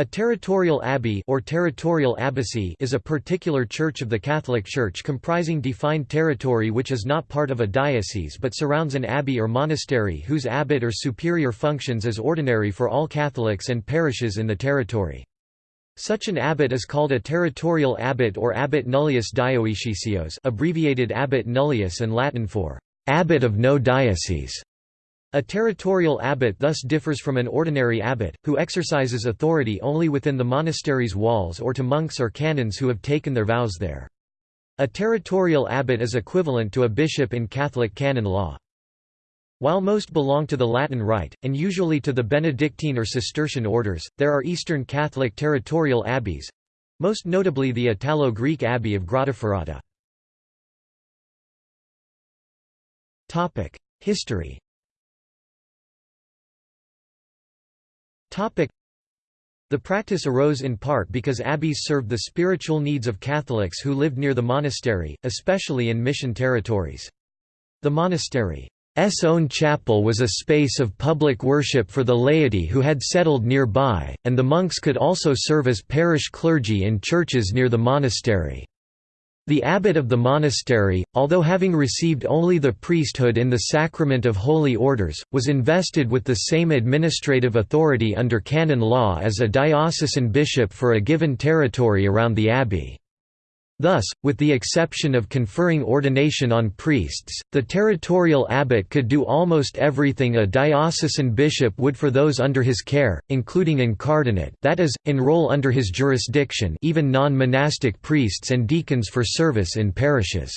A territorial abbey or territorial abbacy is a particular church of the Catholic Church comprising defined territory which is not part of a diocese but surrounds an abbey or monastery whose abbot or superior functions as ordinary for all Catholics and parishes in the territory. Such an abbot is called a territorial abbot or abbot nullius dioeceseos abbreviated abbot nullius and Latin for abbot of no diocese. A territorial abbot thus differs from an ordinary abbot, who exercises authority only within the monastery's walls or to monks or canons who have taken their vows there. A territorial abbot is equivalent to a bishop in Catholic canon law. While most belong to the Latin Rite, and usually to the Benedictine or Cistercian orders, there are Eastern Catholic territorial abbeys—most notably the Italo-Greek abbey of Grottaferrata. History The practice arose in part because abbeys served the spiritual needs of Catholics who lived near the monastery, especially in mission territories. The monastery's own chapel was a space of public worship for the laity who had settled nearby, and the monks could also serve as parish clergy in churches near the monastery. The abbot of the monastery, although having received only the priesthood in the sacrament of holy orders, was invested with the same administrative authority under canon law as a diocesan bishop for a given territory around the abbey. Thus, with the exception of conferring ordination on priests, the territorial abbot could do almost everything a diocesan bishop would for those under his care, including incardinate that is, enroll under his jurisdiction even non-monastic priests and deacons for service in parishes.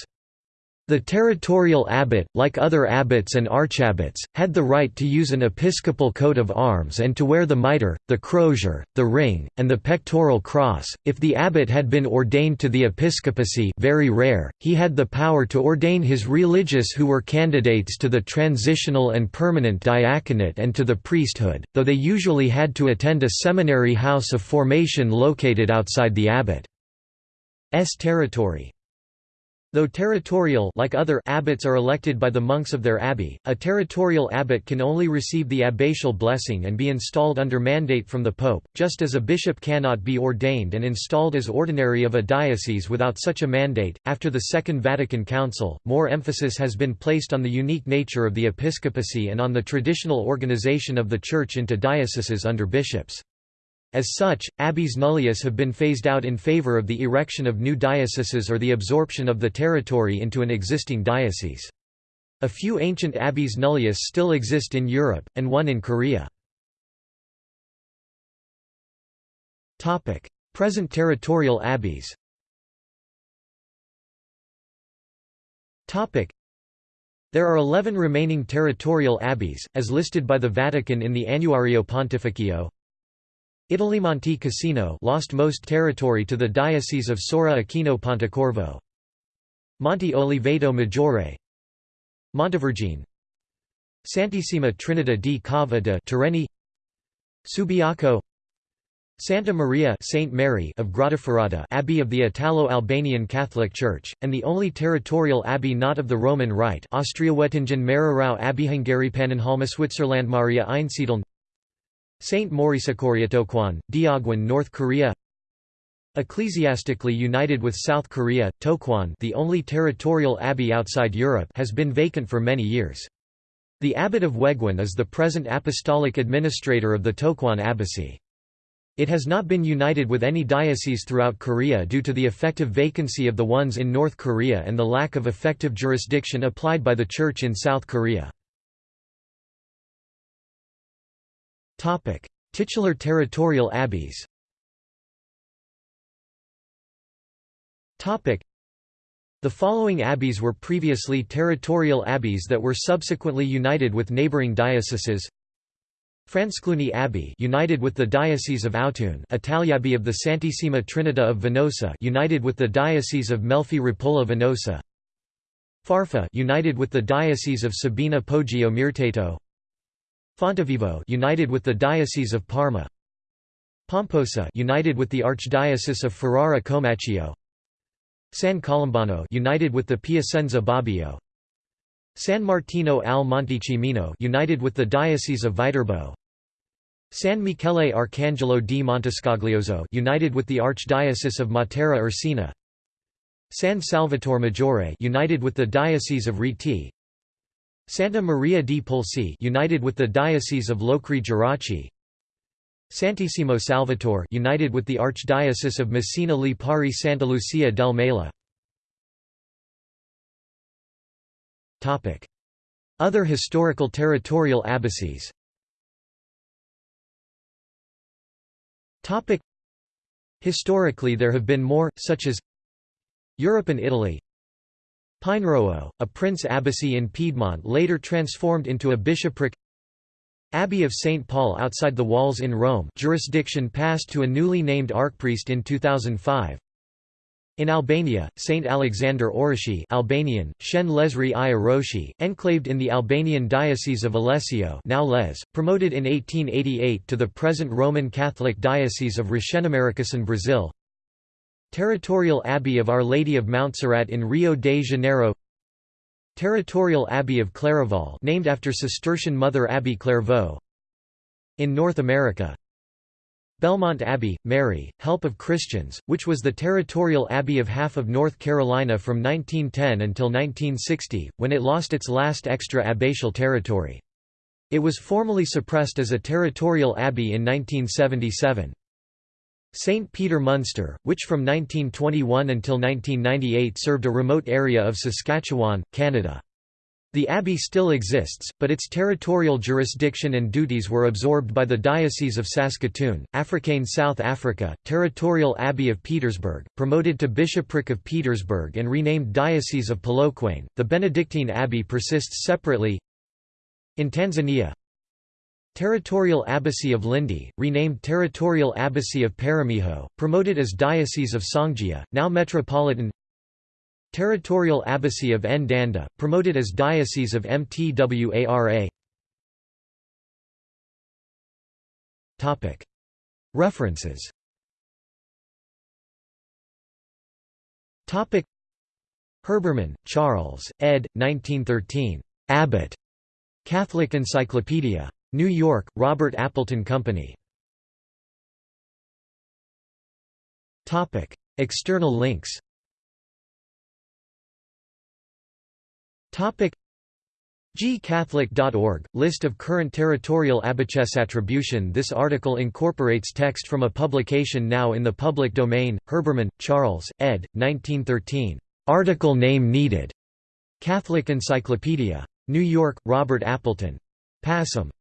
The territorial abbot, like other abbots and archabbots, had the right to use an episcopal coat of arms and to wear the mitre, the crozier, the ring, and the pectoral cross. If the abbot had been ordained to the episcopacy very rare, he had the power to ordain his religious who were candidates to the transitional and permanent diaconate and to the priesthood, though they usually had to attend a seminary house of formation located outside the abbot's territory. Though territorial like other abbots are elected by the monks of their abbey, a territorial abbot can only receive the abbatial blessing and be installed under mandate from the pope, just as a bishop cannot be ordained and installed as ordinary of a diocese without such a mandate. After the Second Vatican Council, more emphasis has been placed on the unique nature of the episcopacy and on the traditional organization of the Church into dioceses under bishops. As such, abbeys nullius have been phased out in favor of the erection of new dioceses or the absorption of the territory into an existing diocese. A few ancient abbeys nullius still exist in Europe, and one in Korea. Present territorial abbeys there are 11 remaining territorial abbeys, as listed by the Vatican in the Annuario Pontificio. Monte Cassino lost most territory to the Diocese of Sora Aquino Pontecorvo. Monte Oliveto Maggiore. Montevergine. Santissima Trinita di Cava de Tirreni Subiaco. Santa Maria Saint Mary of Grottaferrata Abbey of the Italo-Albanian Catholic Church, and the only territorial abbey not of the Roman Rite Austriawettingen Mehrerau Abbey Hungary Pannonhalma Switzerland Maria Einsiedeln Saint Tokwon, Deogwon North Korea Ecclesiastically united with South Korea, Tokwon the only territorial abbey outside Europe has been vacant for many years. The abbot of Waegwan is the present apostolic administrator of the Tokwon Abbacy. It has not been united with any diocese throughout Korea due to the effective vacancy of the ones in North Korea and the lack of effective jurisdiction applied by the Church in South Korea. Titular territorial abbeys. The following abbeys were previously territorial abbeys that were subsequently united with neighboring dioceses. France Cluny Abbey united with the Diocese of Autun. Italy abbey of the Santissima Trinita of Venosa united with the Diocese of Melfi Rapolla Venosa. Farfa united with the Diocese of Sabina Poggio Mirteto Fontevivo united with the Diocese of Parma. Pomposa united with the Archdiocese of Ferrara Comacchio San Colombano united with the Piacenza Bobbio San Martino al Montecimino united with the Diocese of Viterbo. San Michele Arcangelo di Montescaglioso united with the Archdiocese of Matera Irsina. San Salvatore Maggiore united with the Diocese of Rieti Santa Maria di Polsi united with the Diocese of Locri Geraci Santissimo Salvatore united with the Archdiocese of Messina Lipari Santa Lucia del Mela. Other historical territorial abbacies. Historically there have been more, such as Europe and Italy Pinerolo, a prince abbacy in Piedmont later transformed into a bishopric Abbey of St. Paul outside the walls in Rome jurisdiction passed to a newly named archpriest in 2005 in Albania, Saint Alexander Orashi Albanian, Shen Lesri i enclaved in the Albanian Diocese of Alessio now Les, promoted in 1888 to the present Roman Catholic Diocese of Regeneração Brazil Territorial Abbey of Our Lady of Montserrat in Rio de Janeiro Territorial Abbey of Clairvaux named after Cistercian Mother Abbey Clairvaux In North America Belmont Abbey, Mary, Help of Christians, which was the territorial abbey of half of North Carolina from 1910 until 1960, when it lost its last extra abbatial territory. It was formally suppressed as a territorial abbey in 1977. St. Peter Munster, which from 1921 until 1998 served a remote area of Saskatchewan, Canada. The abbey still exists, but its territorial jurisdiction and duties were absorbed by the Diocese of Saskatoon, Afrikaner South Africa, Territorial Abbey of Pietersburg, promoted to Bishopric of Pietersburg and renamed Diocese of Polokwane. The Benedictine Abbey persists separately. In Tanzania, Territorial Abbacy of Lindi, renamed Territorial Abbacy of Peramiho, promoted as Diocese of Songea, now Metropolitan Territorial Abbacy of Ndanda, promoted as Diocese of Mtwara. References Herbermann, Charles, ed. 1913. Abbott. Catholic Encyclopedia. New York, Robert Appleton Company. External links gcatholic.org – List of current territorial abbaches attribution This article incorporates text from a publication now in the public domain, Herbermann, Charles, ed. 1913. Article name needed. Catholic Encyclopedia. New York, Robert Appleton. Passam.